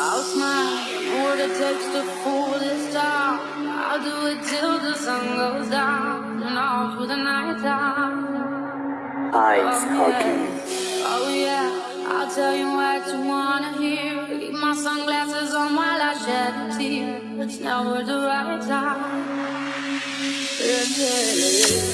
I'll smile, what it takes to fool this town. I'll do it till the sun goes down and all through the night time. Ice Oh yeah, oh yeah, I'll tell you what you wanna hear. Keep my sunglasses on while I shed a tear. It's never the right time. Yeah, yeah, yeah.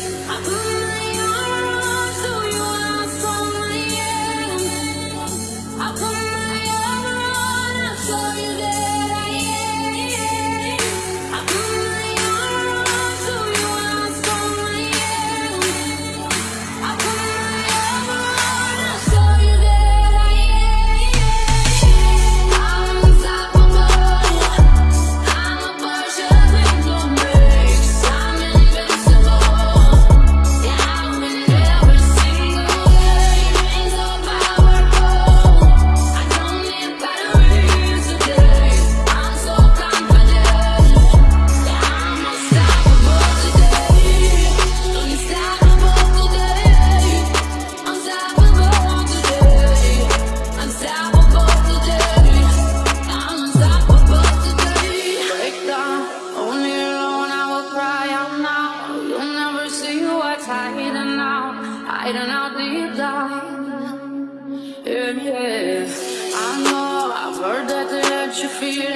Out, hiding out deep down. Yeah, yeah. I know I've heard that to let you feel